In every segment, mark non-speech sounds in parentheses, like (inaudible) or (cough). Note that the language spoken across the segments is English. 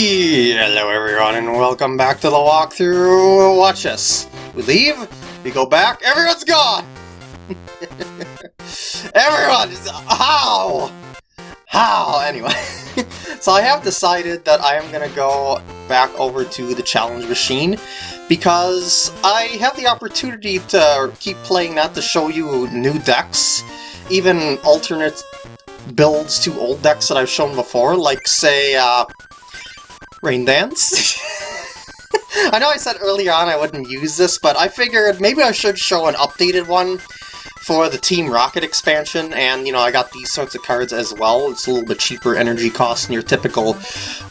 Hello everyone and welcome back to the walkthrough. Watch us. We leave, we go back, everyone's gone! (laughs) Everyone! How? How? Anyway. (laughs) so I have decided that I am to go back over to the challenge machine because I have the opportunity to keep playing that to show you new decks, even alternate builds to old decks that I've shown before, like say, uh, Rain Dance. (laughs) I know I said earlier on I wouldn't use this, but I figured maybe I should show an updated one for the Team Rocket expansion, and, you know, I got these sorts of cards as well. It's a little bit cheaper energy cost than your typical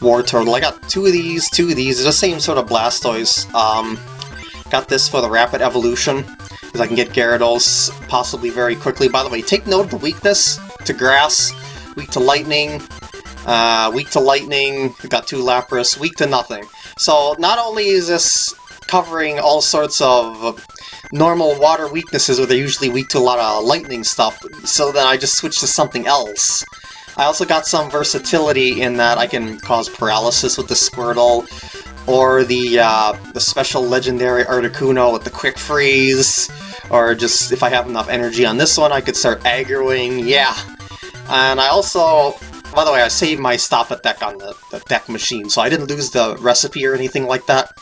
Wartortle. I got two of these, two of these, the same sort of Blastoise. Um, got this for the Rapid Evolution, because I can get Gyarados possibly very quickly. By the way, take note of the weakness to Grass, weak to Lightning, uh, weak to lightning, got two Lapras, weak to nothing. So not only is this covering all sorts of normal water weaknesses where they're usually weak to a lot of lightning stuff, so then I just switched to something else. I also got some versatility in that I can cause paralysis with the Squirtle, or the, uh, the special legendary Articuno with the Quick Freeze, or just if I have enough energy on this one I could start aggroing, yeah. And I also by the way, I saved my stop at deck on the, the deck machine, so I didn't lose the recipe or anything like that.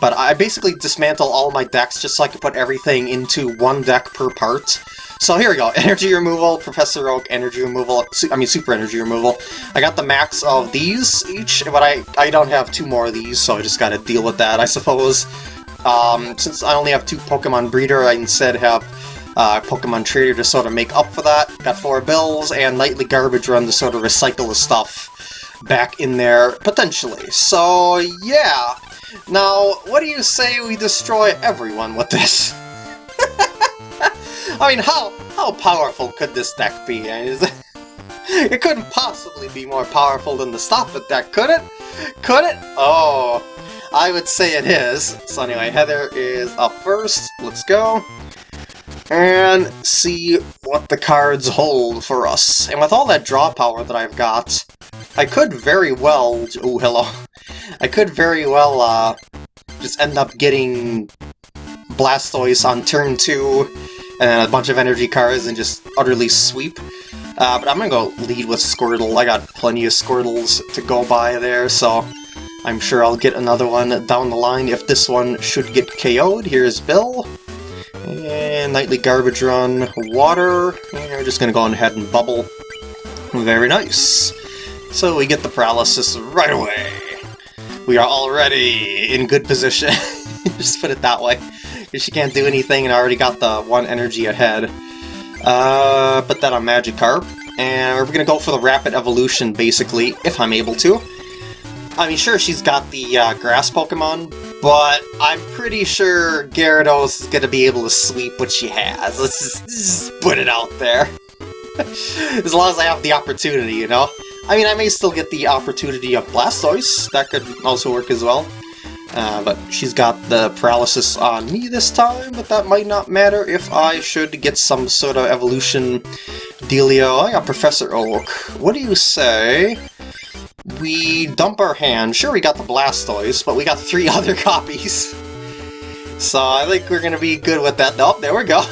But I basically dismantle all my decks just so I could put everything into one deck per part. So here we go, (laughs) energy removal, Professor Oak, energy removal, I mean super energy removal. I got the max of these each, but I, I don't have two more of these, so I just gotta deal with that, I suppose. Um, since I only have two Pokemon Breeder, I instead have uh, Pokemon Trader to sort of make up for that. Got four bills and Nightly Garbage Run to sort of recycle the stuff back in there, potentially. So, yeah. Now, what do you say we destroy everyone with this? (laughs) I mean, how how powerful could this deck be? (laughs) it couldn't possibly be more powerful than the Stop It deck, could it? Could it? Oh, I would say it is. So anyway, Heather is up first. Let's go and see what the cards hold for us. And with all that draw power that I've got, I could very well... Oh, hello. I could very well uh, just end up getting Blastoise on turn 2 and a bunch of energy cards and just utterly sweep. Uh, but I'm gonna go lead with Squirtle. I got plenty of Squirtles to go by there, so I'm sure I'll get another one down the line if this one should get KO'd. Here's Bill. And nightly garbage run, water, and we're just gonna go ahead and bubble. Very nice. So we get the paralysis right away. We are already in good position. (laughs) just put it that way. She can't do anything and I already got the one energy ahead. Uh, put that on Magikarp. And we're gonna go for the Rapid Evolution, basically, if I'm able to. I mean, sure, she's got the uh, Grass Pokemon, but I'm pretty sure Gyarados is going to be able to sweep what she has. Let's just, just put it out there. (laughs) as long as I have the opportunity, you know? I mean, I may still get the opportunity of Blastoise. That could also work as well. Uh, but she's got the paralysis on me this time, but that might not matter if I should get some sort of evolution dealio. I got Professor Oak. What do you say we dump our hand. Sure, we got the Blastoise, but we got three (laughs) other copies. So I think we're going to be good with that. Oh, there we go.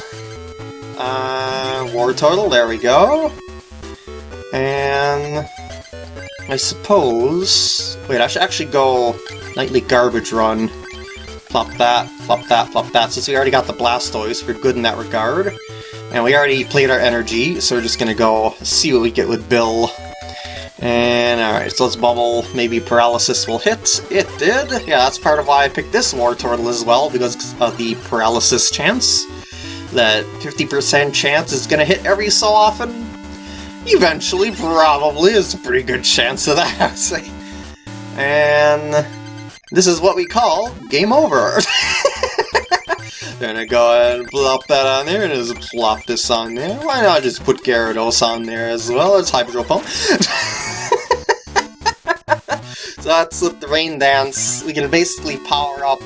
Uh, Wartortle, there we go. And I suppose... Wait, I should actually go Nightly Garbage Run. Flop that, flop that, flop that. Since we already got the Blastoise, we're good in that regard. And we already played our energy, so we're just to go see what we get with Bill. And alright, so let's bubble. Maybe paralysis will hit. It did. Yeah, that's part of why I picked this Wartortle as well, because of the paralysis chance. That 50% chance is gonna hit every so often. Eventually, probably, is a pretty good chance of that. (laughs) And this is what we call game over. (laughs) Gonna go ahead and plop that on there and just plop this on there. Why not just put Gyarados on there as well as Hydro Pump? (laughs) that's with the Rain Dance. We can basically power up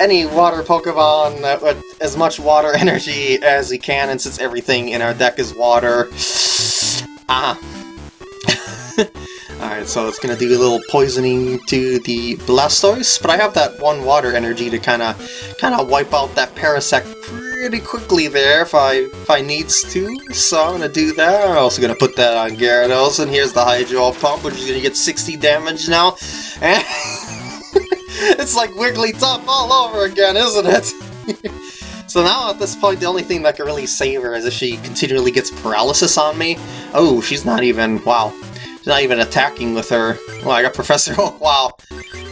any water Pokemon with as much water (laughs) energy as we can, and since everything in our deck is water... (sighs) Ah. (laughs) Alright, so it's gonna do a little poisoning to the Blastoise, but I have that one water energy to kinda kinda wipe out that Parasect pretty quickly there if I if I needs to. So I'm gonna do that. I'm also gonna put that on Gyarados, and here's the Hydro Pump, which is gonna get 60 damage now. And (laughs) it's like Wigglytuff all over again, isn't it? (laughs) so now at this point, the only thing that can really save her is if she continually gets paralysis on me. Oh, she's not even, wow. She's not even attacking with her. Well, I got Professor Oak, (laughs) wow.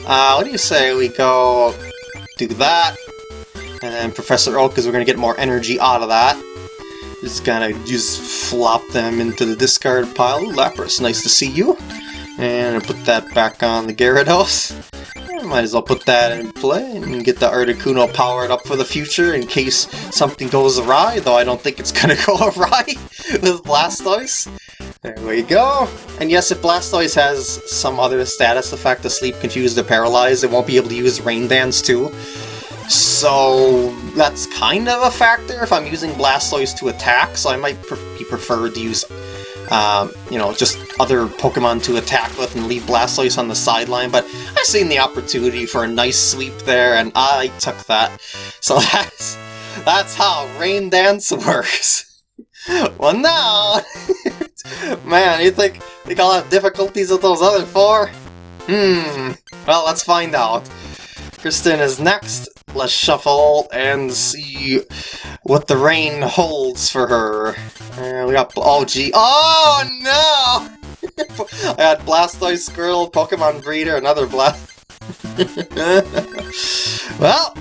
Uh, what do you say we go do that, and then Professor Oak, because we're going to get more energy out of that. Just gonna just flop them into the discard pile. Ooh, Lapras, nice to see you. And put that back on the Gyarados. Might as well put that in play and get the Articuno powered up for the future in case something goes awry, though I don't think it's (laughs) gonna go awry with Blastoise. There we go. And yes, if Blastoise has some other status effect, Asleep, Confused, or Paralyzed, it won't be able to use Rain Dance too. So that's kind of a factor if I'm using Blastoise to attack, so I might pre be preferred to use, um, you know, just other Pokemon to attack with and leave Blastoise on the sideline, but I seen the opportunity for a nice sweep there, and I took that. So (laughs) that's, that's how Rain Dance (laughs) works. well now, (laughs) man, you think, think I'll have difficulties with those other four? Hmm, well, let's find out. Kristin is next. Let's shuffle and see what the rain holds for her. Uh, we got... Oh, gee. Oh, no! (laughs) I had Blastoise, Squirtle, Pokemon Breeder, another Blast... (laughs) well...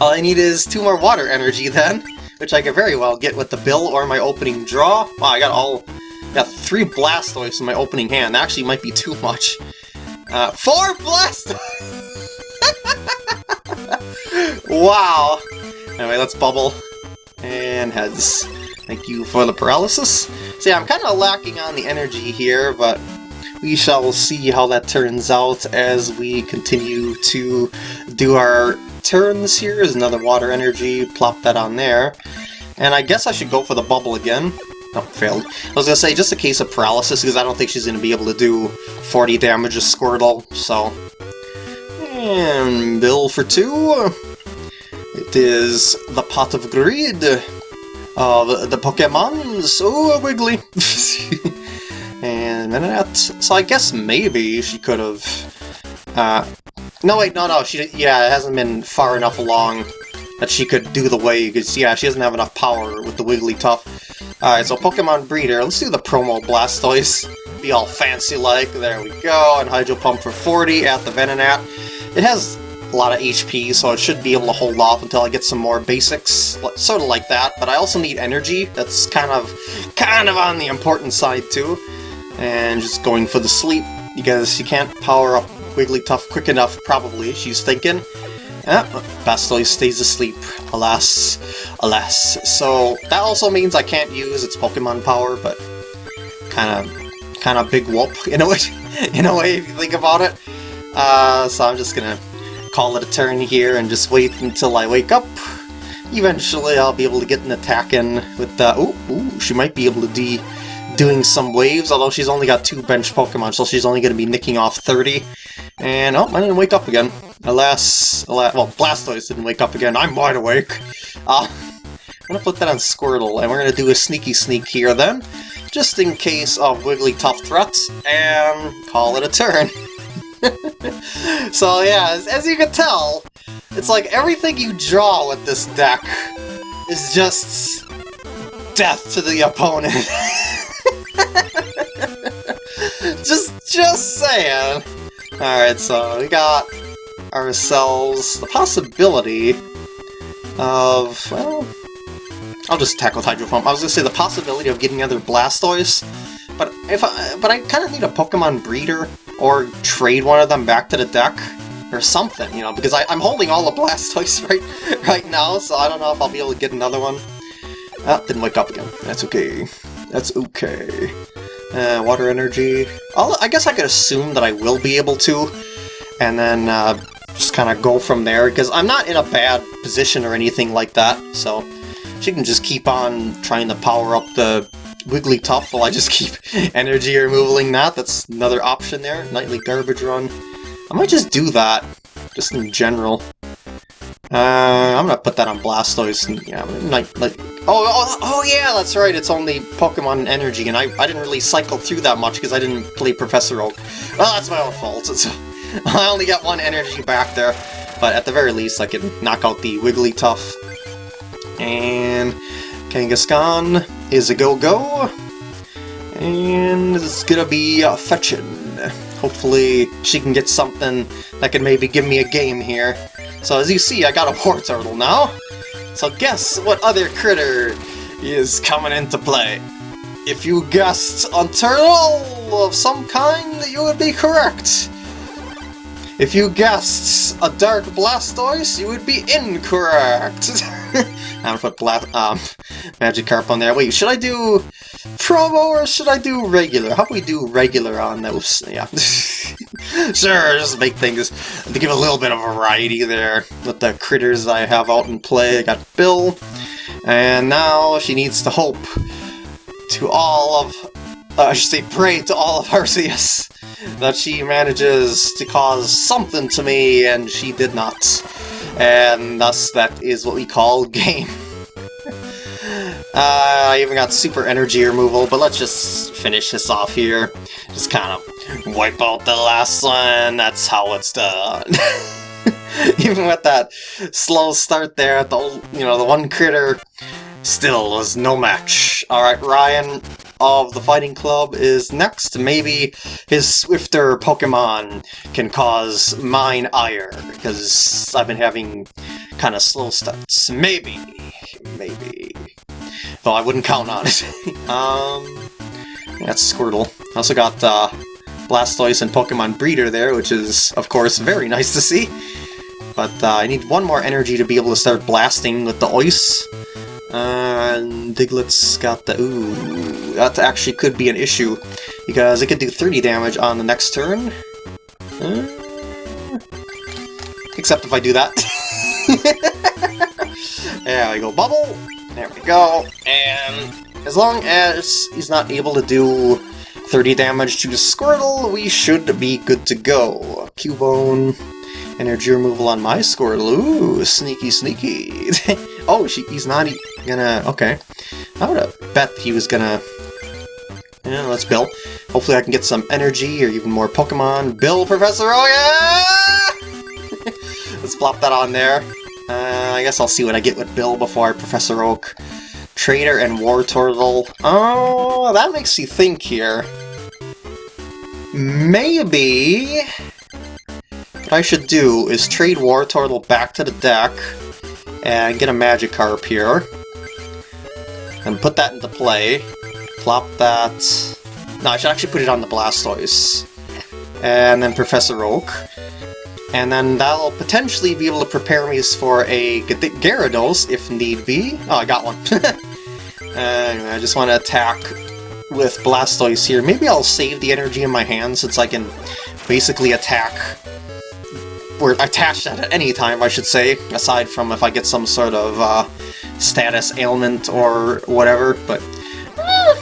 All I need is two more water energy, then. Which I could very well get with the bill or my opening draw. Wow, I got all... got three Blastoise in my opening hand. That actually might be too much. Uh, four Blastoise! Wow! Anyway, let's bubble. And heads. Thank you for the paralysis. So yeah, I'm kind of lacking on the energy here, but we shall see how that turns out as we continue to do our turns here. There's another water energy, plop that on there. And I guess I should go for the bubble again. Oh, failed. I was gonna say, just a case of paralysis, because I don't think she's gonna be able to do 40 damage to Squirtle, so... And bill for two. It is the Pot of Greed of the Pokemon, so wiggly. (laughs) and Venonat, so I guess maybe she could have... Uh, no, wait, no, no, she, yeah, it hasn't been far enough along that she could do the way, because, yeah, she doesn't have enough power with the Wigglytuff. Alright, so Pokemon Breeder, let's do the promo Blastoise. Be all fancy-like, there we go, and Hydro Pump for 40 at the Venonat. It has a lot of HP, so it should be able to hold off until I get some more basics, sort of like that, but I also need energy, that's kind of, kind of on the important side too, and just going for the sleep, because you can't power up Wigglytuff quick enough, probably, she's thinking. Ah, Blastoise stays asleep, alas, alas. So that also means I can't use its Pokemon power, but kind of, kind of big whoop in a way, (laughs) in a way if you think about it. Uh, so I'm just gonna call it a turn here and just wait until I wake up. Eventually I'll be able to get an attack in with the... Ooh, ooh, she might be able to be doing some waves, although she's only got two bench Pokemon, so she's only going to be nicking off 30. And, oh, I didn't wake up again. Alas, alas well, Blastoise didn't wake up again, I'm wide awake. Uh, I'm going to put that on Squirtle, and we're going to do a sneaky sneak here then, just in case of Wigglytuff threats, and call it a turn. (laughs) (laughs) so yeah, as, as, you can tell, it's like everything you draw with this deck is just death to the opponent. (laughs) just, just saying. Alright, so we got ourselves the possibility of, well, I'll just tackle Hydro Pump. I was gonna say the possibility of getting another Blastoise, but if I, but I kind of need a Pokemon breeder or trade one of them back to the deck or something, you know, because I, am holding all the Blastoise (laughs) right, right now, so I don't know if I'll be able to get another one. Ah, didn't wake up again. That's okay. That's okay. Uh, water energy. I'll, I guess I could assume that I will be able to, and then uh, just kind of go from there, because I'm not in a bad position or anything like that, so she can just keep on trying to power up the Wigglytuff while I just keep (laughs) energy removaling that. That's another option there. Nightly Garbage Run. I might just do that, just in general. Uh, I'm gonna put that on Blastoise. And, yeah, like, like, oh, oh, oh, yeah, that's right. It's only Pokemon Energy, and I, I didn't really cycle through that much because I didn't play Professor Oak. Well, that's my own fault. So (laughs) I only got one energy back there, but at the very least, I can knock out the Wigglytuff. And Kangaskhan is a go-go, and it's gonna be uh, fetching. Hopefully she can get something that can maybe give me a game here. So as you see, I got a Wartortle now. So guess what other critter is coming into play? If you guessed a turtle of some kind, you would be correct. If you guessed a Dark Blastoise, you would be incorrect. (laughs) (laughs) I'm gonna put Bla um, Magikarp on there. Wait, should I do promo or should I do regular? How about we do regular on those? Yeah. (laughs) sure, just make things, to give a little bit of variety there with the critters I have out in play. I got Bill, and now she needs to hope to all of, uh, I should say pray to all of (laughs) Arceus that she manages to cause something to me, and she did not. And thus, that is what we call (laughs) game. Uh, I even got super energy removal, but let's just finish this off here. Just kind of wipe out the last one, that's how it's done. (laughs) even with that slow start there, the you know the one critter still was no match. Alright, Ryan of the Fighting Club is next. Maybe his swifter Pokemon can cause mine ire, because I've been having kind of slow starts. Maybe. Maybe. Though I wouldn't count on it. (laughs) um, that's Squirtle. I also got uh, Blastoise and Pokemon Breeder there, which is, of course, very (laughs) nice to see. But uh, I need one more energy to be able to start blasting with the ice. And Diglett's got the... Ooh, that actually could be an issue, because it could do 30 damage on the next turn. Uh, except if I do that. (laughs) there we go, Bubble! There we go, and as long as he's not able to do 30 damage to Squirtle, we should be good to go. Cubone, energy removal on my score. Ooh, sneaky, sneaky. (laughs) oh, she, he's not gonna... Okay. I would have bet he was gonna... Yeah, let's Bill. Hopefully I can get some energy or even more Pokemon. Bill, Professor, oh (laughs) yeah! let's plop that on there. Uh, I guess I'll see what I get with Bill before Professor Oak. Trader and Wartortle. Oh, that makes you think here. Maybe... What I should do is trade Wartortle back to the deck and get a Magikarp here. And put that into play. Plop that... No, I should actually put it on the Blastoise. And then Professor Oak and then that'll potentially be able to prepare me for a Gyarados if need be. Oh, I got one. (laughs) anyway, I just want to attack with Blastoise here. Maybe I'll save the energy in my hand since I can basically attack or attach that at any time, I should say, aside from if I get some sort of uh, status ailment or whatever, but uh,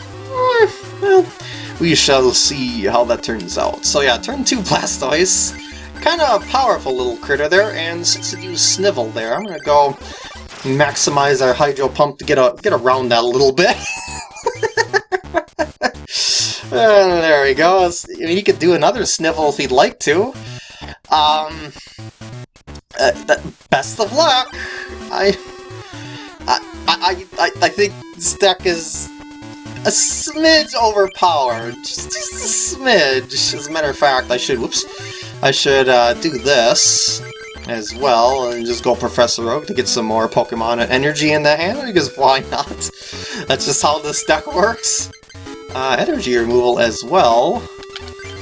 well, we shall see how that turns out. So yeah, turn 2 Blastoise. Kind of a powerful little critter there, and since it used Snivel there, I'm gonna go maximize our Hydro Pump to get a get around that a little bit. and (laughs) there we go. I mean, he could do another Snivel if he'd like to. Um, uh, best of luck. I, I, I, I, think this deck is a smidge overpowered. Just, just a smidge. As a matter of fact, I should. Whoops. I should uh, do this as well, and just go Professor Oak to get some more Pokemon energy in the hand, because why not? (laughs) That's just how this deck works. Uh, energy removal as well.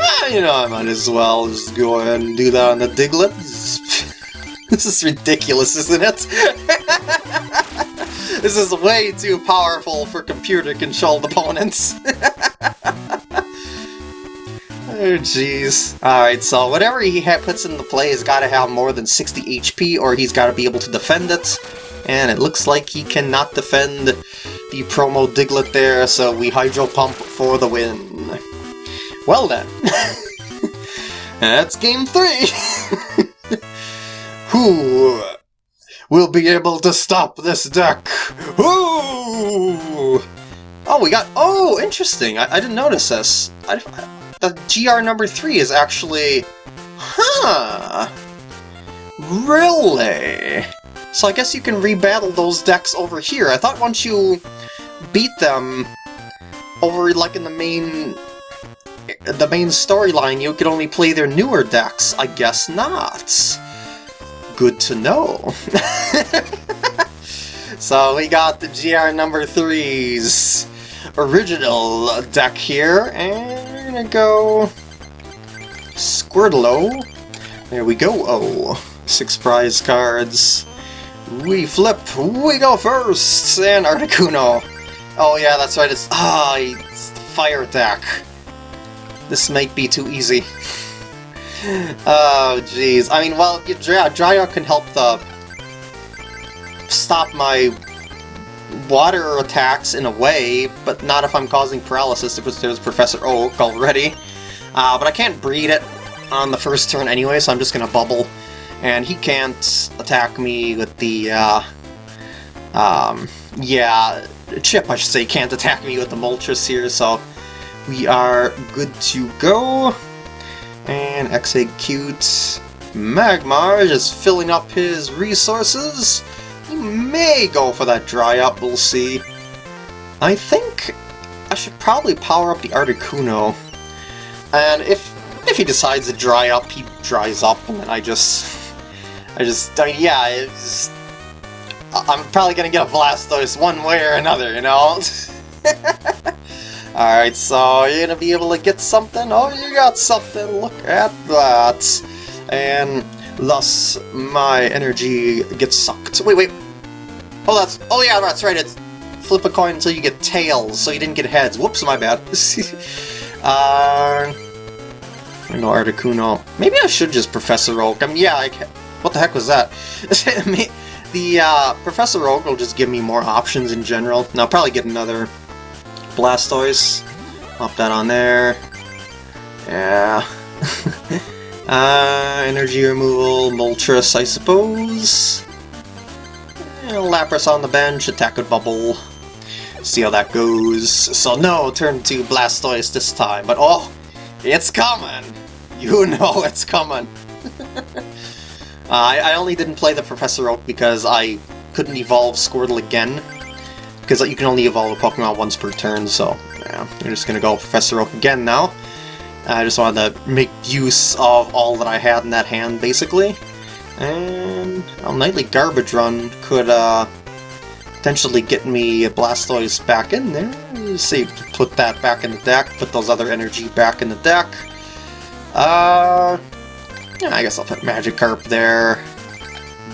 Ah, you know, I might as well just go ahead and do that on the Diglett. this is (laughs) ridiculous, isn't it? (laughs) this is way too powerful for computer-controlled opponents. (laughs) Oh, jeez. Alright, so whatever he puts in the play has got to have more than 60 HP, or he's got to be able to defend it. And it looks like he cannot defend the promo Diglett there, so we Hydro Pump for the win. Well then. (laughs) That's game three! (laughs) Who will be able to stop this deck? Ooh! Oh, we got... Oh, interesting. I, I didn't notice this. I, the GR number three is actually... Huh! Really? So I guess you can rebattle those decks over here. I thought once you beat them over, like, in the main... the main storyline, you could only play their newer decks. I guess not. Good to know. (laughs) so we got the GR number threes original deck here, and we're gonna go Squirtle. There we go. Oh, six prize cards. We flip. We go first, and Articuno. Oh yeah, that's right. It's ah, it's the fire attack. This might be too easy. (laughs) oh jeez. I mean, well, Dry Up can help the stop my water attacks in a way, but not if I'm causing paralysis because there's Professor Oak already. Uh, but I can't breed it on the first turn anyway, so I'm just gonna bubble. And he can't attack me with the, uh, um, yeah, Chip, I should say, can't attack me with the Moltres here, so we are good to go. And Exeggcute Magmar is filling up his resources. He may go for that dry up, we'll see. I think I should probably power up the Articuno. And if if he decides to dry up, he dries up, and then I just... I just... I yeah, it's... I'm probably gonna get a Blastoise one way or another, you know? (laughs) Alright, so you're gonna be able to get something? Oh, you got something, look at that! And thus my energy gets sucked. Wait, wait. Oh, that's... Oh, yeah, that's right. It's flip a coin until you get tails, so you didn't get heads. Whoops, my bad. (laughs) uh... I know Articuno. Maybe I should just Professor Oak. I mean, yeah, I can... What the heck was that? (laughs) the uh, Professor Oak will just give me more options in general. And I'll probably get another Blastoise. Pop that on there. Yeah. (laughs) Uh, energy removal, Moltres, I suppose. And Lapras on the bench, attack with Bubble. See how that goes. So no, turn to Blastoise this time, but oh, it's coming! You (laughs) know it's coming! (laughs) uh, I, I only didn't play the Professor Oak because I couldn't evolve Squirtle again. Because you can only evolve a Pokemon once per turn, so yeah, you're just gonna go Professor Oak again now. I just wanted to make use of all that I had in that hand, basically. And a Nightly Garbage Run could uh, potentially get me Blastoise back in there. Let's see, put that back in the deck, put those other energy back in the deck. Uh, yeah, I guess I'll put Magikarp there.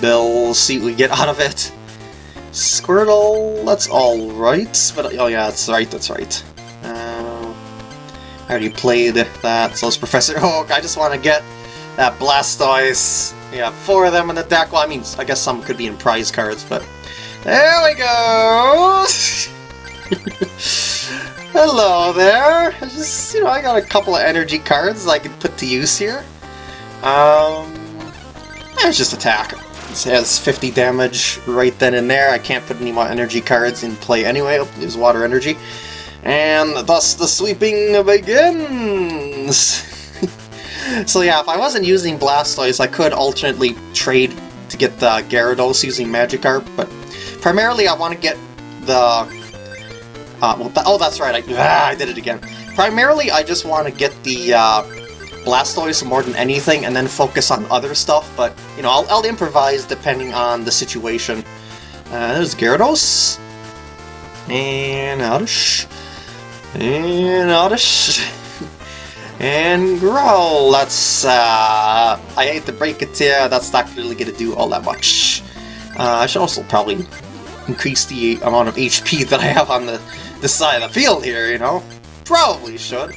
Bill, see what we get out of it. Squirtle, that's alright, but oh yeah, that's right, that's right. I already played that, so it's Professor (laughs) Oak. I just want to get that Blastoise. Yeah, four of them in the deck. Well, I mean, I guess some could be in prize cards, but... There we go! (laughs) Hello there! I just, you know, I got a couple of energy cards I can put to use here. Um... It's just attack. Has 50 damage right then and there. I can't put any more energy cards in play anyway. Use water energy. And thus the sweeping begins! (laughs) so yeah, if I wasn't using Blastoise, I could alternately trade to get the Gyarados using Magikarp, but primarily I want to get the... Uh, well, th oh, that's right, I, ah, I did it again. Primarily, I just want to get the uh, Blastoise more than anything, and then focus on other stuff, but, you know, I'll, I'll improvise depending on the situation. Uh, there's Gyarados. And Oddish. And Oddish. (laughs) and Growl. That's, uh, I hate to break it to you, that's not really to do all that much. Uh, I should also probably increase the amount of HP that I have on the, the side of the field here, you know? Probably should.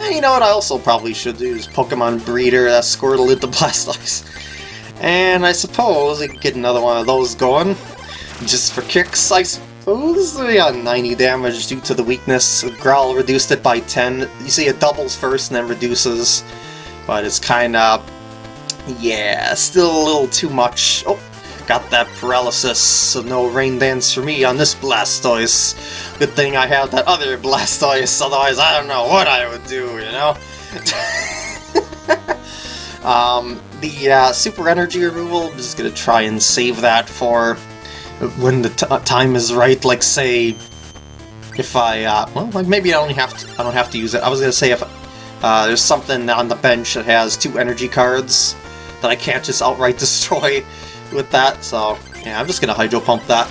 And you know what I also probably should do is Pokemon Breeder that Squirtle into (laughs) Blastoise. And I suppose I could get another one of those going. Just for kicks, I suppose. is yeah, 90 damage due to the weakness. Growl reduced it by 10. You see it doubles first and then reduces. But it's kind of... Yeah, still a little too much. Oh, got that paralysis, so no rain dance for me on this Blastoise. Good thing I have that other Blastoise, otherwise I don't know what I would do, you know? (laughs) um, the uh, Super Energy removal, I'm just gonna try and save that for when the time is right, like say, if I, uh, well, maybe I only have to, I don't have to use it. I was gonna say if uh, there's something on the bench that has two energy cards that I can't just outright (laughs) destroy with that, so yeah, I'm just gonna Hydro Pump that.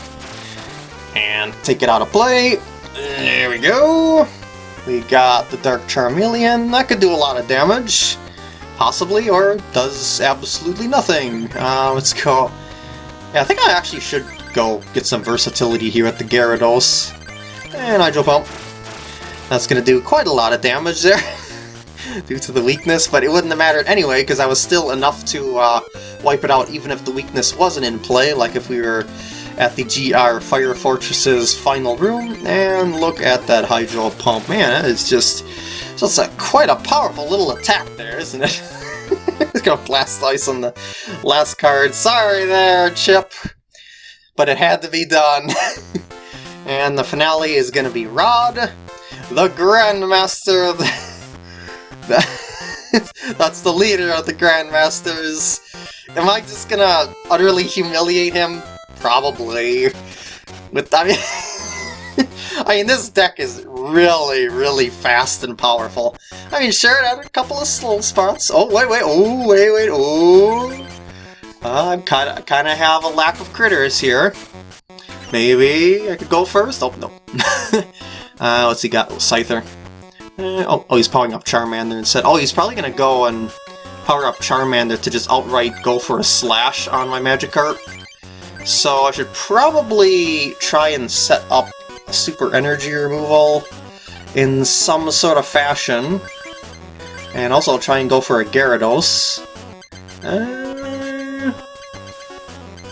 And take it out of play. There we go. We got the Dark Charmeleon. That could do a lot of damage. Possibly, or does absolutely nothing. Uh, let's go. Yeah, I think I actually should go get some versatility here at the Gyarados. And Hydro Pump. That's to do quite a lot of damage there. (laughs) due to the weakness, but it wouldn't have mattered anyway, because I was still enough to uh, wipe it out even if the weakness wasn't in play, like if we were at the GR Fire Fortress's final room, and look at that Hydro Pump. Man, it's just, just a, quite a powerful little attack there, isn't it? (laughs) it's gonna blast ice on the last card. Sorry there, Chip but it had to be done. (laughs) and the finale is to be Rod, the Grandmaster of the... (laughs) That's the leader of the Grandmasters. Am I just gonna utterly humiliate him? Probably. With I mean, (laughs) I mean, this deck is really, really fast and powerful. I mean, sure, it had a couple of slow spots. Oh, wait, wait, oh, wait, wait, oh. Uh, I'm kind of kind of have a lack of critters here. Maybe I could go first? Oh, no. (laughs) uh, what's he got? Scyther. Uh, oh, oh, he's powering up Charmander instead. Oh, he's probably going to go and power up Charmander to just outright go for a slash on my Magikarp. So I should probably try and set up a super energy removal in some sort of fashion. And also try and go for a Gyarados. Uh,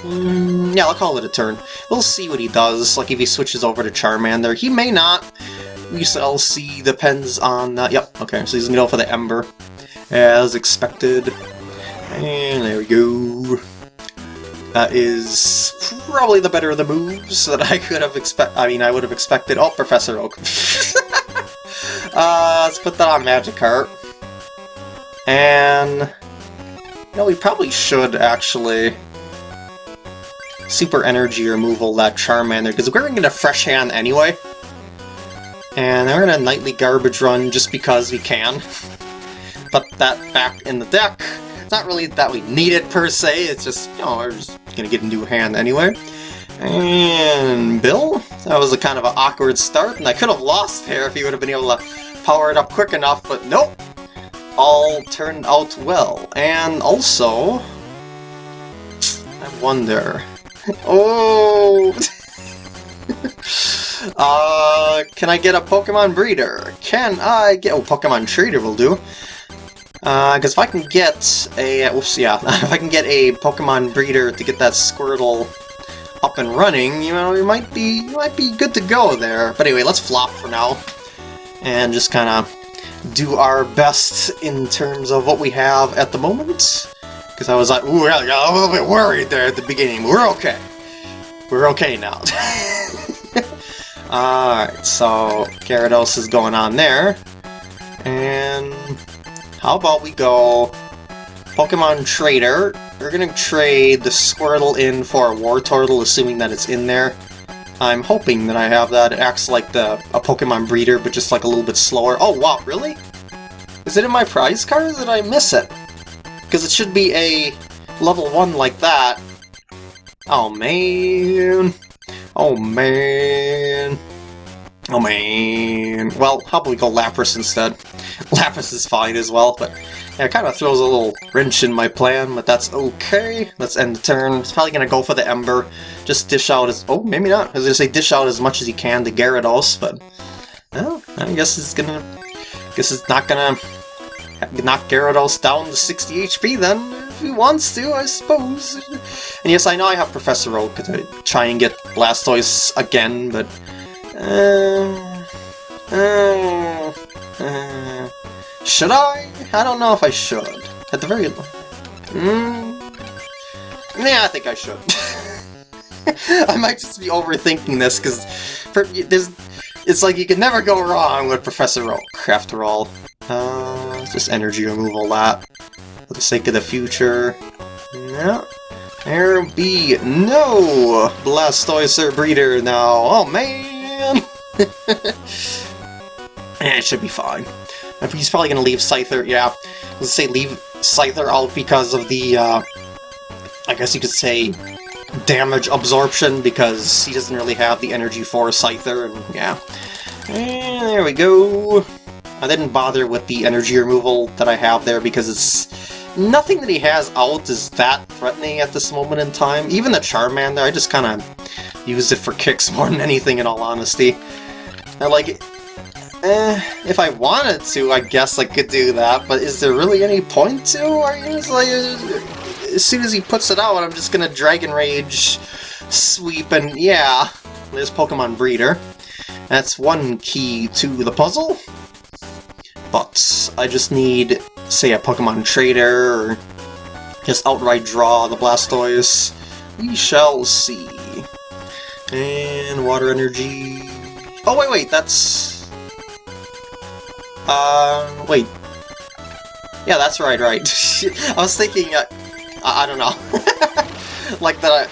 Mm, yeah, I'll call it a turn. We'll see what he does, like if he switches over to Charmander. He may not. We shall see, depends on... Uh, yep, okay, so he's gonna go for the Ember, as expected. And there we go. That is probably the better of the moves that I could have expect. I mean, I would have expected. Oh, Professor Oak. (laughs) uh, let's put that on Magikarp. And... You know, we probably should actually super energy removal that Charmander, because we're going to Fresh Hand anyway. And we're going to Nightly Garbage Run just because we can. (laughs) Put that back in the deck. It's not really that we need it per se, it's just, you know, we're just to get a new hand anyway. And Bill? That was a kind of an awkward start, and I could have lost here if he would have been able to power it up quick enough, but nope! All turned out well. And also... I wonder... (laughs) Oh! (laughs) uh, can I get a Pokemon Breeder? Can I get... Oh, Pokemon Trader will do. Uh, because if I can get a... Oops, yeah. (laughs) if I can get a Pokemon Breeder to get that Squirtle up and running, you know, you might be might be good to go there. But anyway, let's flop for now. And just kind of do our best in terms of what we have at the moment. Because I was like, ooh, I got a little bit worried there at the beginning. We're okay. We're okay now. (laughs) Alright, so Gyarados is going on there. And how about we go Pokemon Trader. We're gonna trade the Squirtle in for a Wartortle, assuming that it's in there. I'm hoping that I have that. It acts like the a Pokemon breeder, but just like a little bit slower. Oh wow, really? Is it in my prize card? Did I miss it? Because it should be a level 1 like that. Oh man. Oh man. Oh man. Well, how about we go Lapras instead? (laughs) Lapras is fine as well, but yeah, it kind of throws a little wrench in my plan, but that's okay. Let's end the turn. It's probably going to go for the Ember. Just dish out as... Oh, maybe not. I was going to say dish out as much as he can to Gyarados, but... Well, I guess it's going to... guess it's not going to knock Gyarados down to 60 HP then, if he wants to, I suppose. And yes, I know I have Professor Oak to try and get Blastoise again, but... Uh, uh, uh, should I? I don't know if I should. At the very... Mm, yeah, I think I should. (laughs) I might just be overthinking this, because there's... It's like you can never go wrong with Professor Oak, after all. Uh, just energy removal lap. For the sake of the future. No. There be no Blastoise breeder now. Oh man! (laughs) it should be fine. He's probably gonna leave Scyther, yeah. Let's say leave Scyther out because of the, uh, I guess you could say, damage absorption, because he doesn't really have the energy for Scyther, and yeah. And there we go. I didn't bother with the energy removal that I have there because it's... Nothing that he has out is that threatening at this moment in time. Even the Charmander, I just kind of used it for kicks (laughs) more than anything in all honesty. I like, eh, if I wanted to, I guess I could do that, but is there really any point to? Are you just like, as soon as he puts it out, I'm just gonna Dragon Rage sweep and yeah, there's Pokemon Breeder. That's one key to the puzzle. But I just need, say, a Pokemon Trader, or just outright draw the Blastoise. We shall see. And Water Energy... Oh, wait, wait, that's... Uh, wait. Yeah, that's right, right. (laughs) I was thinking, uh, I, I don't know. (laughs) like that I,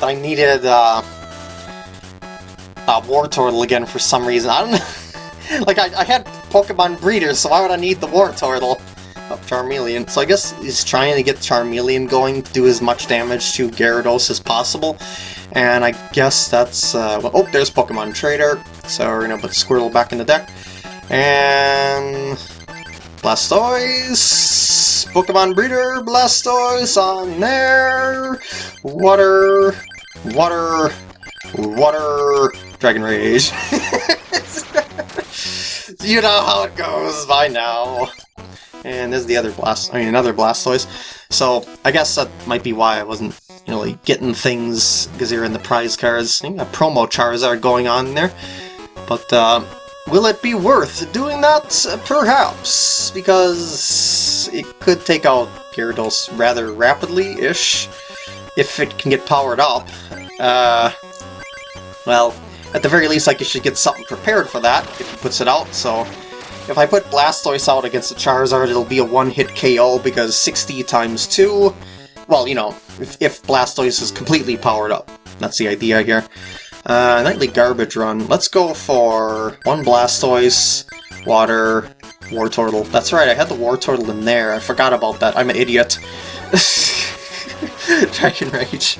that I needed, uh, uh, Wartortle again for some reason. I don't know. (laughs) like, I, I had Pokemon breeders, so why would I need the Wartortle? Oh, Charmeleon. So I guess he's trying to get Charmeleon going to do as much damage to Gyarados as possible. And I guess that's... Uh, well, oh, there's Pokemon Trader. So we're gonna put Squirtle back in the deck. And... Blastoise! Pokemon Breeder, Blastoise on there! Water... Water... Water... Dragon Rage. (laughs) you know how it goes by now. And there's the other Blast, I mean another Blastoise. So I guess that might be why I wasn't really getting things because you're in the prize cards. A promo Charizard going on there. But uh, will it be worth doing that? Perhaps, because it could take out Gyarados rather rapidly-ish if it can get powered up. Uh, well, at the very least, like, you should get something prepared for that if he puts it out, so... If I put Blastoise out against the Charizard, it'll be a one-hit KO, because 60 times 2... Well, you know, if, if Blastoise is completely powered up. That's the idea here. Uh, Nightly Garbage Run. Let's go for one Blastoise, Water, Wartortle. That's right, I had the Wartortle in there. I forgot about that. I'm an idiot. (laughs) Dragon Rage.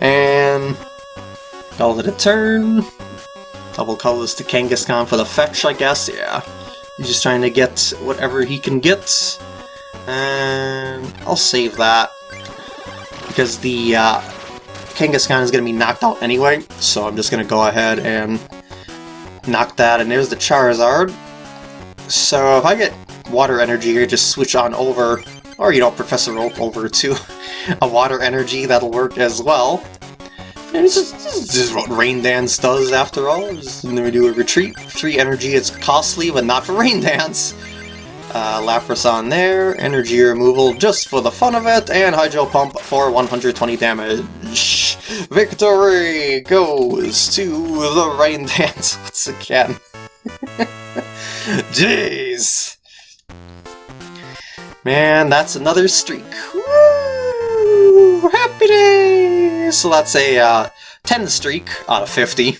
And Call it a turn. Double colors to Kangaskhan for the fetch, I guess, yeah. He's just trying to get whatever he can get. And I'll save that. Because the uh, Kangaskhan is going to be knocked out anyway, so I'm just going to go ahead and knock that. And there's the Charizard. So if I get Water Energy here, just switch on over, or you know, Professor Oak over to (laughs) a Water Energy, that'll work as well. And this is, what Rain Dance does, after all. Just we do a retreat. Three energy, it's costly, but not for Rain Dance. Uh, Lapras on there, energy removal just for the fun of it, and Hydro Pump for 120 damage. Victory goes to the Rain (laughs) Dance once again. Jeez! Man, that's another streak. Woo! Happy day! so that's a uh, 10 streak out of 50.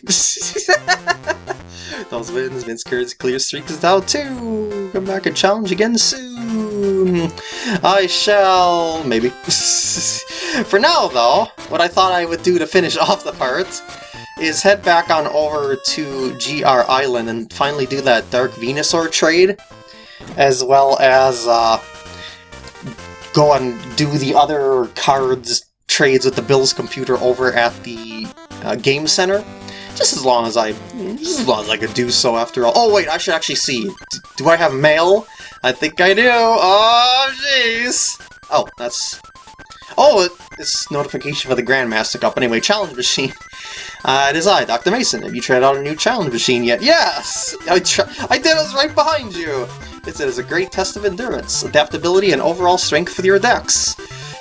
(laughs) Those wins, Vince Kurt's clear streak is out too. Come back and challenge again soon. I shall, maybe. (laughs) For now, though, what I thought I would do to finish (laughs) off the part is head back on over to GR Island and finally do that Dark Venusaur trade, as well as uh, go and do the other cards trades with the Bill's computer over at the uh, Game Center. Just as long as I, just as long as I could do so after all. Oh wait, I should actually see. D do I have mail? I think I do. Oh jeez. Oh, that's... Oh, it's notification for the Grandmaster Cup. Anyway, challenge machine. (laughs) Uh, it is I, Dr. Mason. Have you tried out a new challenge machine yet? Yes! I, I did, it was right behind you! It is a great test of endurance, adaptability, and overall strength for your decks.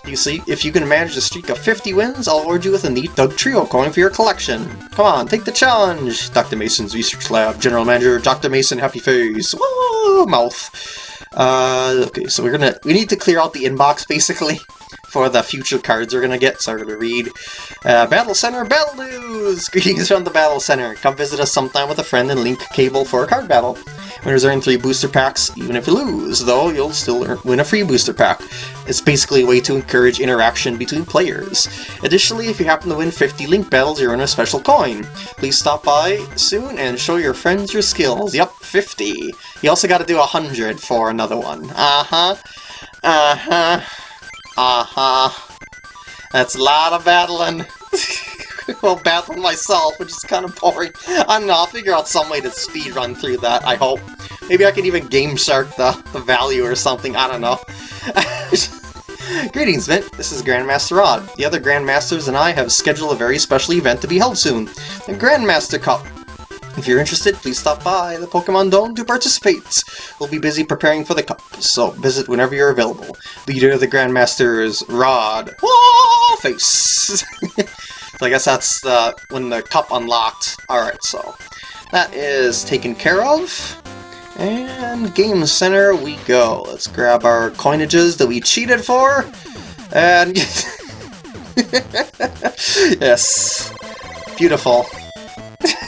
You see, if you can manage a streak of 50 wins, I'll award you with a neat Dugtrio coin for your collection. Come on, take the challenge! Dr. Mason's Research Lab, General Manager Dr. Mason Happy Face. Woo! Mouth. Uh, okay, so we're gonna, we need to clear out the inbox, basically, for the future cards we're gonna get, so I'm gonna read. Uh, Battle Center Battle News! (laughs) Greetings from the Battle Center. Come visit us sometime with a friend and link cable for a card battle. Winners earn three booster packs, even if you lose, though you'll still win a free booster pack. It's basically a way to encourage interaction between players. Additionally, if you happen to win 50 link battles, you earn a special coin. Please stop by soon and show your friends your skills. Yep, 50. You also got to do 100 for another one. Uh-huh. Uh-huh. Uh-huh. That's a lot of battling. (laughs) well, battling myself, which is kind of boring. I don't know, I'll figure out some way to speed run through that, I hope. Maybe I can even Game Shark the, the value or something, I don't know. (laughs) Greetings, Mint. This is Grandmaster Rod. The other Grandmasters and I have scheduled a very special event to be held soon, the Grandmaster Cup. If you're interested, please stop by the Pokemon Dome to participate. We'll be busy preparing for the cup, so visit whenever you're available. Leader of the Grandmasters, Rod. Whoa, face! So (laughs) I guess that's when the cup unlocked. Alright, so that is taken care of. And Game Center we go. Let's grab our coinages that we cheated for. And... (laughs) yes. Beautiful. (laughs)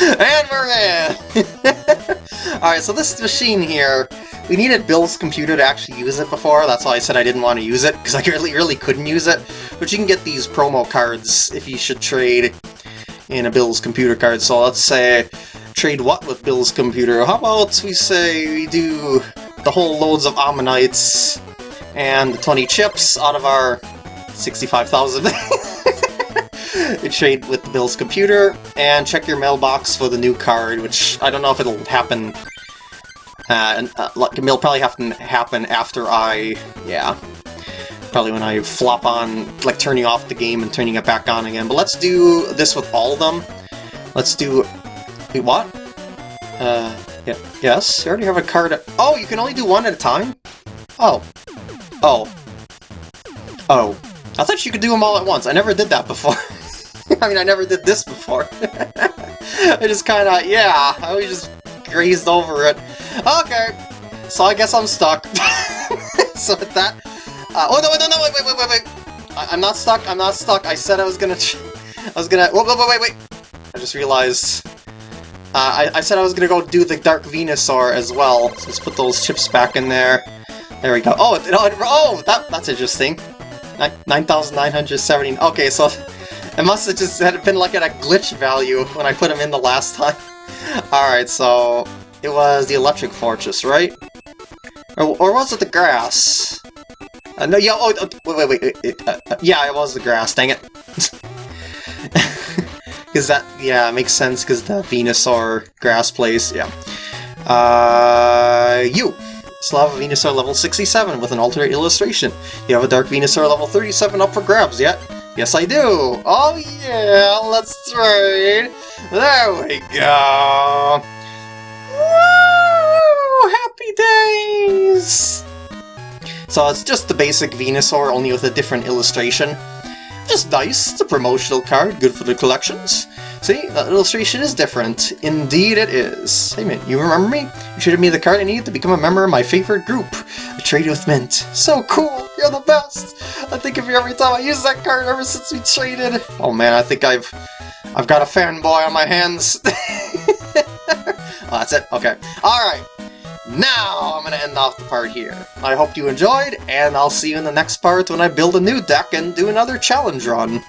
and we're in! (laughs) Alright, so this machine here, we needed Bill's computer to actually use it before, that's why I said I didn't want to use it, because I (laughs) really, really couldn't use it. But you can get these promo cards if you should trade in a Bill's computer card. So let's say trade what with Bill's computer? How about we say we do the whole loads of Ammonites and the 20 chips out of our 65,000. (laughs) trade with Bill's computer, and check your mailbox for the new card, which I don't know if it'll happen. Uh, and, uh, it'll probably have to happen after I, yeah, probably when I flop on, like turning off the game and turning it back on again. But let's do this with all of them. Let's do... Wait, what? Uh, yeah, yes, you already have a card... Oh, you can only do one at a time? Oh. Oh. Oh. I thought you could do them all at once. I never did that before. (laughs) (laughs) I mean, I never did this before. (laughs) I just kind of, yeah, I was just grazed over it. Okay, so I guess I'm stuck. (laughs) so with that, uh, oh, no, no, no, wait, wait, wait, wait, wait. I am not stuck, I'm not stuck. I said I was gonna... I was gonna... Whoa, whoa, wait, wait, wait. I just realized... Uh, I, I said I was gonna go do the Dark Venusaur as well. So let's put those chips back in there. There we go. Oh, it, oh, it, oh that, that's interesting. 9,970. Okay, so it must have just had been like at a glitch value when I put them in the last time. (laughs) Alright, so it was the Electric Fortress, right? Or, or was it the grass? Uh, no, yeah, oh, oh wait, wait, wait, uh, uh, yeah, it was the grass, dang it. (laughs) Because that, yeah, makes sense, because the Venusaur grass place, yeah. Uh, you! Slava Venusaur level 67 with an alternate illustration. You have a Dark Venusaur level 37 up for grabs yet? Yes, I do! Oh yeah, let's trade! There we go! Woo! Happy days! So it's just the basic Venusaur, only with a different illustration. Just nice, it's a promotional card, good for the collections. See, that illustration is different. Indeed it is. Hey Mint, you remember me? You traded me the card I needed to become a member of my favorite group. A trade with Mint. So cool! You're the best! I think of you every time I use that card ever since we traded. Oh man, I think I've I've got a fanboy on my hands. (laughs) oh, that's it? Okay. Alright. Now I'm going to end off the part here. I hope you enjoyed, and I'll see you in the next part when I build a new deck and do another challenge run.